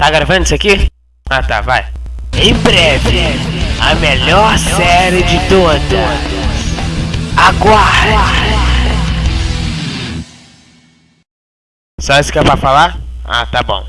Tá gravando isso aqui? Ah tá, vai. Em breve, a melhor série de todas. Aguarde! Só isso que é pra falar? Ah, tá bom.